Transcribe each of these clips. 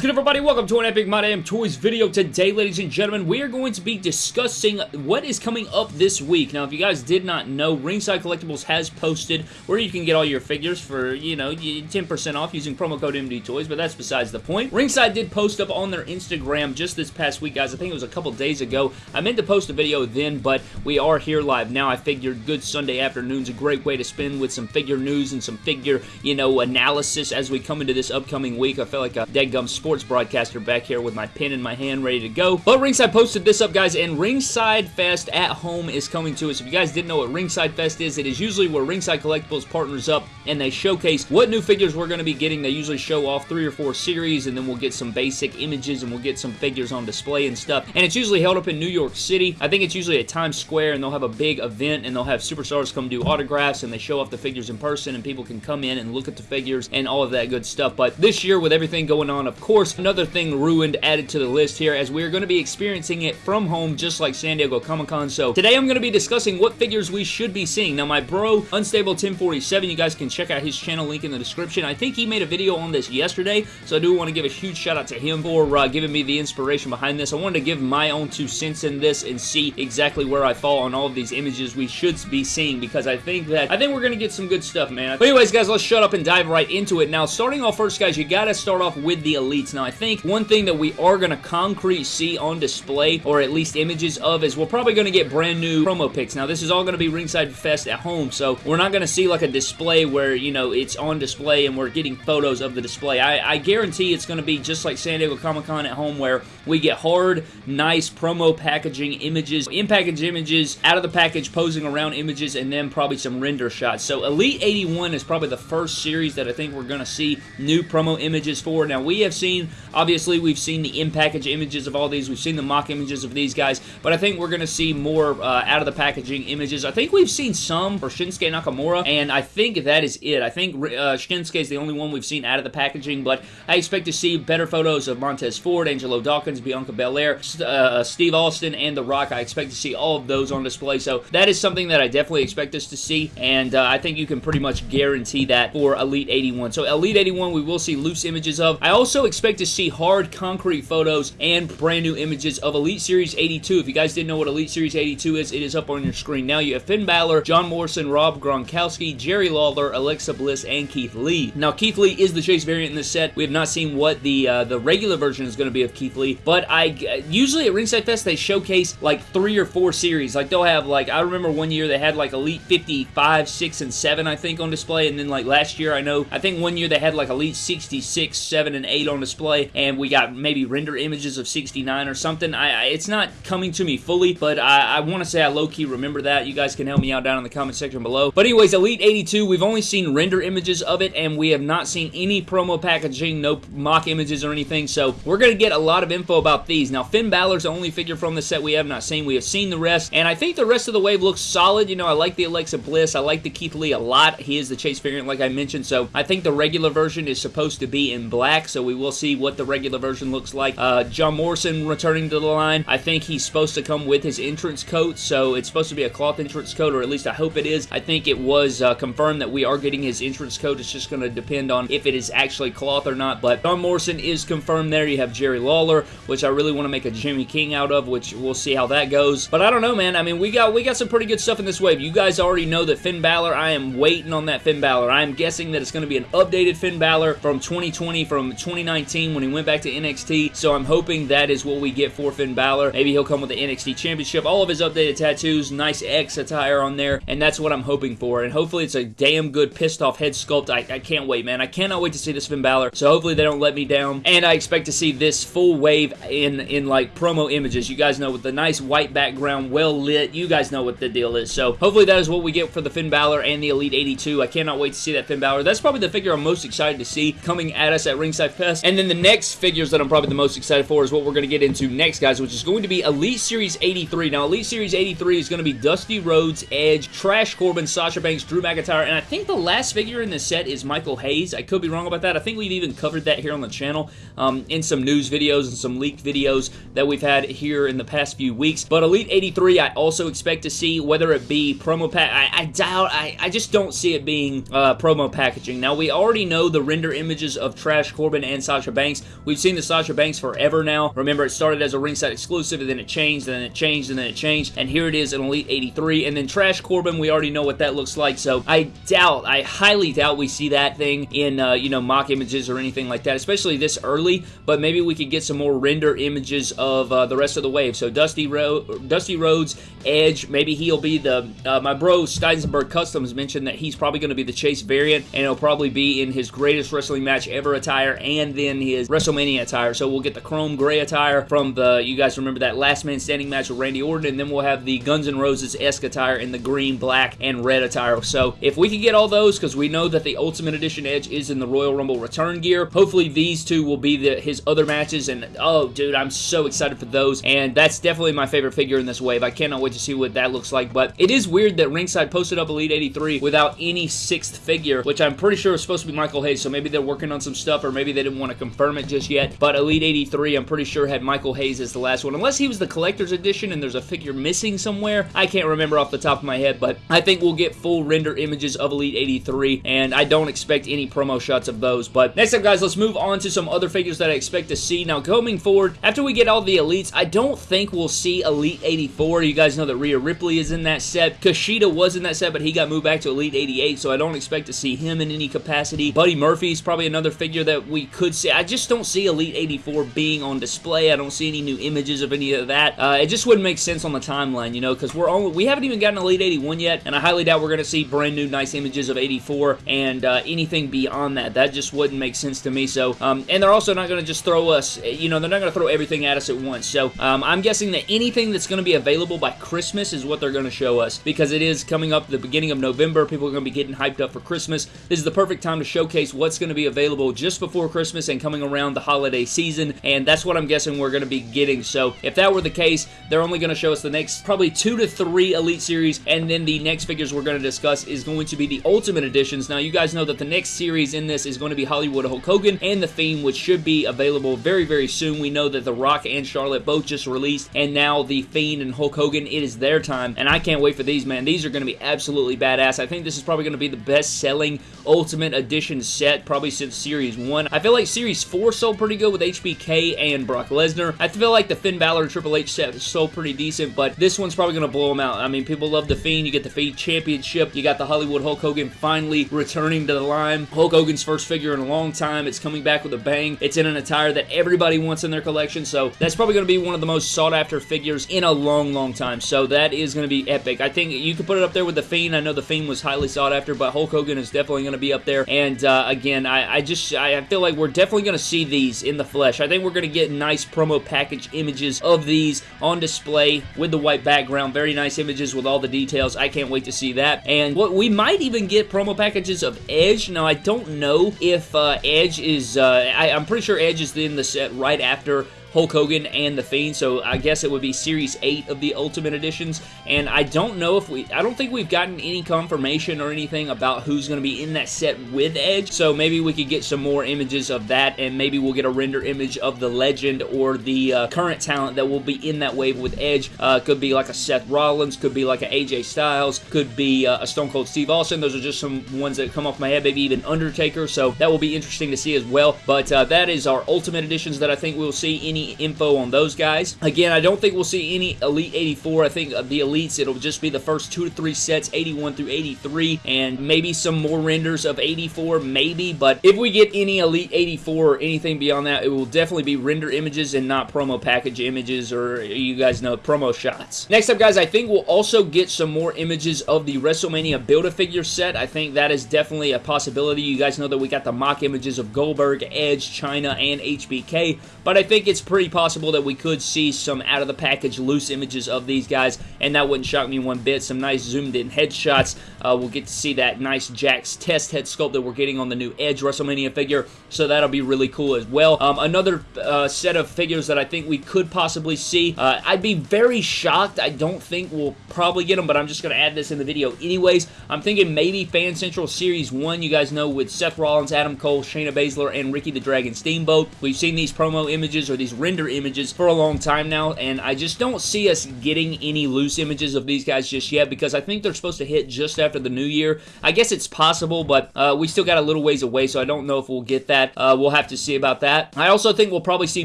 is good everybody? Welcome to an Epic My Damn Toys video. Today, ladies and gentlemen, we are going to be discussing what is coming up this week. Now, if you guys did not know, Ringside Collectibles has posted where you can get all your figures for, you know, 10% off using promo code MD Toys, but that's besides the point. Ringside did post up on their Instagram just this past week, guys. I think it was a couple days ago. I meant to post a video then, but we are here live now. I figured good Sunday afternoon's a great way to spend with some figure news and some figure, you know, analysis as we come into this upcoming week. I feel like a dead sports broadcaster back here with my pen in my hand ready to go. But Ringside posted this up, guys, and Ringside Fest at home is coming to us. If you guys didn't know what Ringside Fest is, it is usually where Ringside Collectibles partners up and they showcase what new figures we're going to be getting. They usually show off three or four series, and then we'll get some basic images, and we'll get some figures on display and stuff. And it's usually held up in New York City. I think it's usually at Times Square, and they'll have a big event, and they'll have superstars come do autographs, and they show off the figures in person, and people can come in and look at the figures and all of that good stuff. But this year, with everything going on, of course, course, another thing ruined added to the list here as we're going to be experiencing it from home just like San Diego Comic-Con. So today I'm going to be discussing what figures we should be seeing. Now my bro, Unstable 1047, you guys can check out his channel link in the description. I think he made a video on this yesterday, so I do want to give a huge shout out to him for uh, giving me the inspiration behind this. I wanted to give my own two cents in this and see exactly where I fall on all of these images we should be seeing because I think that I think we're going to get some good stuff, man. But anyways, guys, let's shut up and dive right into it. Now, starting off first, guys, you got to start off with the Now, I think one thing that we are going to concrete see on display, or at least images of, is we're probably going to get brand new promo pics. Now, this is all going to be Ringside Fest at home, so we're not going to see like a display where, you know, it's on display and we're getting photos of the display. I, I guarantee it's going to be just like San Diego Comic-Con at home where we get hard, nice promo packaging images, in-package images, out of the package posing around images, and then probably some render shots. So Elite 81 is probably the first series that I think we're going to see new promo images for. Now, we have seen Obviously, we've seen the in-package images of all these. We've seen the mock images of these guys, but I think we're going to see more uh, out-of-the-packaging images. I think we've seen some for Shinsuke Nakamura, and I think that is it. I think uh, Shinsuke is the only one we've seen out of the packaging, but I expect to see better photos of Montez Ford, Angelo Dawkins, Bianca Belair, uh, Steve Austin, and The Rock. I expect to see all of those on display, so that is something that I definitely expect us to see, and uh, I think you can pretty much guarantee that for Elite 81. So Elite 81, we will see loose images of. I also expect to see see hard concrete photos and brand new images of Elite Series 82. If you guys didn't know what Elite Series 82 is, it is up on your screen now. You have Finn Balor, John Morrison, Rob Gronkowski, Jerry Lawler, Alexa Bliss, and Keith Lee. Now, Keith Lee is the Chase variant in this set. We have not seen what the uh, the regular version is going to be of Keith Lee, but I usually at Ringside Fest they showcase like three or four series. Like they'll have like I remember one year they had like Elite 55, 6, and 7 I think on display, and then like last year I know I think one year they had like Elite 66, 7, and 8 on display and we got maybe render images of 69 or something. I, I It's not coming to me fully, but I, I want to say I low-key remember that. You guys can help me out down in the comment section below. But anyways, Elite 82, we've only seen render images of it, and we have not seen any promo packaging, no mock images or anything, so we're going to get a lot of info about these. Now, Finn Balor's the only figure from the set we have not seen. We have seen the rest, and I think the rest of the wave looks solid. You know, I like the Alexa Bliss. I like the Keith Lee a lot. He is the Chase variant, like I mentioned, so I think the regular version is supposed to be in black, so we will see what the regular version looks like. Uh, John Morrison returning to the line. I think he's supposed to come with his entrance coat, so it's supposed to be a cloth entrance coat, or at least I hope it is. I think it was uh, confirmed that we are getting his entrance coat. It's just going to depend on if it is actually cloth or not, but John Morrison is confirmed there. You have Jerry Lawler, which I really want to make a Jimmy King out of, which we'll see how that goes. But I don't know, man. I mean, we got we got some pretty good stuff in this wave. You guys already know that Finn Balor, I am waiting on that Finn Balor. I am guessing that it's going to be an updated Finn Balor from 2020, from 2019 when he went back to NXT. So I'm hoping that is what we get for Finn Balor. Maybe he'll come with the NXT Championship. All of his updated tattoos, nice X attire on there, and that's what I'm hoping for. And hopefully it's a damn good pissed off head sculpt. I, I can't wait, man. I cannot wait to see this Finn Balor. So hopefully they don't let me down. And I expect to see this full wave in, in like promo images. You guys know with the nice white background, well lit. You guys know what the deal is. So hopefully that is what we get for the Finn Balor and the Elite 82. I cannot wait to see that Finn Balor. That's probably the figure I'm most excited to see coming at us at Ringside Fest. And then the next figures that I'm probably the most excited for is what we're going to get into next, guys, which is going to be Elite Series 83. Now, Elite Series 83 is going to be Dusty Rhodes, Edge, Trash Corbin, Sasha Banks, Drew McIntyre, and I think the last figure in this set is Michael Hayes. I could be wrong about that. I think we've even covered that here on the channel um, in some news videos and some leaked videos that we've had here in the past few weeks. But Elite 83, I also expect to see whether it be promo pack. I, I doubt, I, I just don't see it being uh, promo packaging. Now, we already know the render images of Trash Corbin and Sasha Sasha Banks. We've seen the Sasha Banks forever now. Remember, it started as a ringside exclusive, and then it changed, and then it changed, and then it changed, and here it is in Elite 83. And then Trash Corbin, we already know what that looks like, so I doubt, I highly doubt we see that thing in, uh, you know, mock images or anything like that, especially this early, but maybe we could get some more render images of uh, the rest of the wave. So Dusty, Ro Dusty Rhodes, Edge, maybe he'll be the, uh, my bro Steinsenberg Customs mentioned that he's probably going to be the Chase variant, and it'll probably be in his greatest wrestling match ever attire, and then his WrestleMania attire. So we'll get the chrome gray attire from the, you guys remember that last man standing match with Randy Orton, and then we'll have the Guns N' Roses-esque attire in the green, black, and red attire. So if we can get all those, because we know that the Ultimate Edition Edge is in the Royal Rumble return gear, hopefully these two will be the, his other matches, and oh, dude, I'm so excited for those, and that's definitely my favorite figure in this wave. I cannot wait to see what that looks like, but it is weird that Ringside posted up Elite 83 without any sixth figure, which I'm pretty sure is supposed to be Michael Hayes, so maybe they're working on some stuff, or maybe they didn't want to confirm it just yet, but Elite 83, I'm pretty sure had Michael Hayes as the last one, unless he was the collector's edition and there's a figure missing somewhere. I can't remember off the top of my head, but I think we'll get full render images of Elite 83, and I don't expect any promo shots of those, but next up, guys, let's move on to some other figures that I expect to see. Now, coming forward, after we get all the Elites, I don't think we'll see Elite 84. You guys know that Rhea Ripley is in that set. Kushida was in that set, but he got moved back to Elite 88, so I don't expect to see him in any capacity. Buddy Murphy's probably another figure that we could see. Just don't see Elite 84 being on display. I don't see any new images of any of that. Uh, it just wouldn't make sense on the timeline, you know, because we're only we haven't even gotten Elite 81 yet, and I highly doubt we're going to see brand new nice images of 84 and uh, anything beyond that. That just wouldn't make sense to me. So, um, and they're also not going to just throw us, you know, they're not going to throw everything at us at once. So, um, I'm guessing that anything that's going to be available by Christmas is what they're going to show us because it is coming up the beginning of November. People are going to be getting hyped up for Christmas. This is the perfect time to showcase what's going to be available just before Christmas and coming around the holiday season, and that's what I'm guessing we're going to be getting. So, if that were the case, they're only going to show us the next probably two to three Elite Series, and then the next figures we're going to discuss is going to be the Ultimate Editions. Now, you guys know that the next series in this is going to be Hollywood Hulk Hogan and The Fiend, which should be available very, very soon. We know that The Rock and Charlotte both just released, and now The Fiend and Hulk Hogan, it is their time, and I can't wait for these, man. These are going to be absolutely badass. I think this is probably going to be the best-selling Ultimate Edition set probably since Series 1. I feel like Series 4 sold pretty good with HBK and Brock Lesnar. I feel like the Finn Balor Triple H set sold pretty decent, but this one's probably going to blow them out. I mean, people love The Fiend. You get the Fiend Championship. You got the Hollywood Hulk Hogan finally returning to the line. Hulk Hogan's first figure in a long time. It's coming back with a bang. It's in an attire that everybody wants in their collection, so that's probably going to be one of the most sought-after figures in a long, long time. So that is going to be epic. I think you could put it up there with The Fiend. I know The Fiend was highly sought after, but Hulk Hogan is definitely going to be up there. And uh, again, I, I just I feel like we're definitely going to see these in the flesh. I think we're going to get nice promo package images of these on display with the white background. Very nice images with all the details. I can't wait to see that. And what we might even get promo packages of Edge. Now, I don't know if uh, Edge is... Uh, I, I'm pretty sure Edge is in the set right after Hulk Hogan and The Fiend, so I guess it would be Series 8 of the Ultimate Editions, and I don't know if we, I don't think we've gotten any confirmation or anything about who's going to be in that set with Edge, so maybe we could get some more images of that, and maybe we'll get a render image of the legend or the uh, current talent that will be in that wave with Edge. Uh, could be like a Seth Rollins, could be like a AJ Styles, could be uh, a Stone Cold Steve Austin. Those are just some ones that come off my head, maybe even Undertaker, so that will be interesting to see as well, but uh, that is our Ultimate Editions that I think we'll see any info on those guys. Again, I don't think we'll see any Elite 84. I think uh, the Elites, it'll just be the first two to three sets, 81 through 83, and maybe some more renders of 84, maybe, but if we get any Elite 84 or anything beyond that, it will definitely be render images and not promo package images or, you guys know, promo shots. Next up, guys, I think we'll also get some more images of the WrestleMania Build-A-Figure set. I think that is definitely a possibility. You guys know that we got the mock images of Goldberg, Edge, Chyna, and HBK, but I think it's pretty possible that we could see some out of the package loose images of these guys, and that wouldn't shock me one bit. Some nice zoomed in headshots. Uh, we'll get to see that nice Jakks test head sculpt that we're getting on the new Edge WrestleMania figure, so that'll be really cool as well. Um, another uh, set of figures that I think we could possibly see. Uh, I'd be very shocked. I don't think we'll probably get them, but I'm just going to add this in the video anyways. I'm thinking maybe Fan Central Series 1, you guys know, with Seth Rollins, Adam Cole, Shayna Baszler, and Ricky the Dragon Steamboat. We've seen these promo images or these render images for a long time now, and I just don't see us getting any loose images of these guys just yet because I think they're supposed to hit just after the new year. I guess it's possible, but uh, we still got a little ways away, so I don't know if we'll get that. Uh, we'll have to see about that. I also think we'll probably see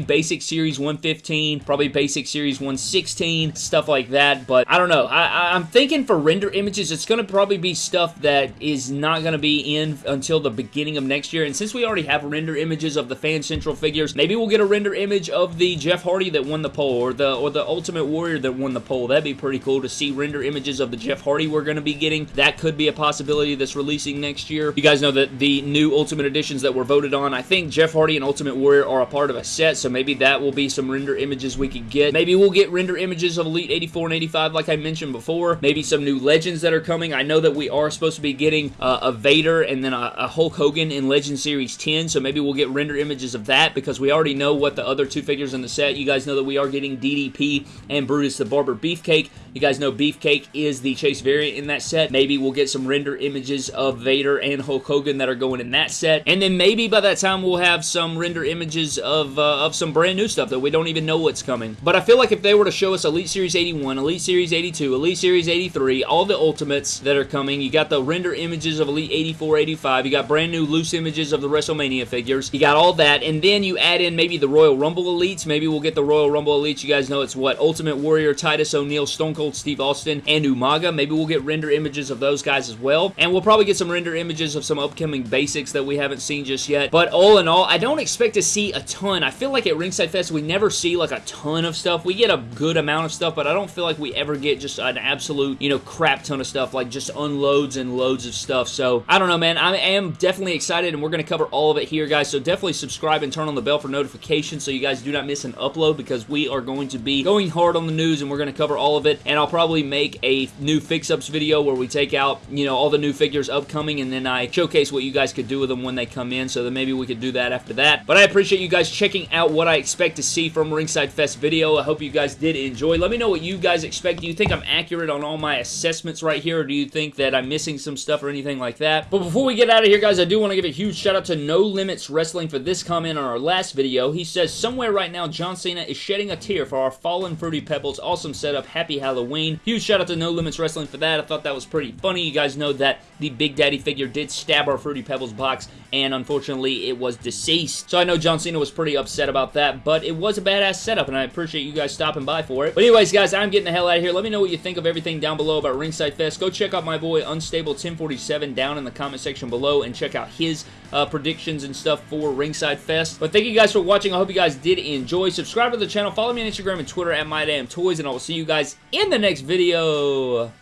Basic Series 115, probably Basic Series 116, stuff like that, but I don't know. I, I'm thinking for render images, it's going to probably be stuff that is not going to be in until the beginning of next year, and since we already have render images of the Fan Central figures, maybe we'll get a render image of the Jeff Hardy that won the poll, or the or the Ultimate Warrior that won the poll. That'd be pretty cool to see render images of the Jeff Hardy we're going to be getting. That could be a possibility that's releasing next year. You guys know that the new Ultimate Editions that were voted on, I think Jeff Hardy and Ultimate Warrior are a part of a set, so maybe that will be some render images we could get. Maybe we'll get render images of Elite 84 and 85 like I mentioned before. Maybe some new Legends that are coming. I know that we are supposed to be getting uh, a Vader and then a, a Hulk Hogan in Legend Series 10, so maybe we'll get render images of that because we already know what the other two figures in the set. You guys know that we are getting DDP and Brutus the Barber Beefcake. You guys know Beefcake is the Chase variant in that set. Maybe we'll get some render images of Vader and Hulk Hogan that are going in that set. And then maybe by that time we'll have some render images of, uh, of some brand new stuff that we don't even know what's coming. But I feel like if they were to show us Elite Series 81, Elite Series 82, Elite Series 83, all the Ultimates that are coming, you got the render images of Elite 84, 85, you got brand new loose images of the WrestleMania figures, you got all that, and then you add in maybe the Royal Rumble Elites, maybe we'll get the Royal Rumble Elites, you guys know it's what, Ultimate Warrior, Titus O'Neil, Stone Cold Steve Austin, and Umaga, maybe we'll get render images of those guys as well, and we'll probably get some render images of some upcoming basics that we haven't seen just yet, but all in all, I don't expect to see a ton, I feel like at Ringside Fest we never see like a ton of stuff, we get a good amount of stuff, but I don't feel like we ever get just an absolute, you know, crap ton of stuff, like just unloads and loads of stuff, so I don't know, man, I am definitely excited, and we're going to cover all of it here, guys, so definitely subscribe and turn on the bell for notifications so you guys do not miss an upload, because we are going to be going hard on the news, and we're going to cover all of it, and I'll probably make a new fix-ups video where we take out, you know, all the new figures upcoming, and then I showcase what you guys could do with them when they come in, so then maybe we could do that after that, but I appreciate you guys checking out what I expect to see from Ringside Fest video. I hope you guys did enjoy. Let me know what you guys expect. Do you think I'm accurate on all my assessments right here, or do you think that I'm missing some stuff or anything like that? But before we get out of here, guys, I do want to give a huge shout out to No Limits Wrestling for this comment on our last video. He says, somewhere right now, John Cena is shedding a tear for our fallen Fruity Pebbles. Awesome setup. Happy Halloween. Huge shout out to No Limits Wrestling for that. I thought that was pretty funny. You guys know that the Big Daddy figure did stab our Fruity Pebbles box, and unfortunately, it was deceased. So I know John Cena was pretty upset about that, but it was a badass setup, and I appreciate you guys stopping by for it. But anyways, guys, I'm getting the hell out of here. Let me know what you think of everything down below about Ringside Fest. Go check out my boy Unstable 1047 down in the comment section below and check out his uh, predictions and stuff for Ringside Fest. But thank you guys for watching. I hope you guys did enjoy. Subscribe to the channel. Follow me on Instagram and Twitter at MyDamnToys, and I will see you guys in the next video.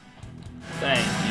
Thanks.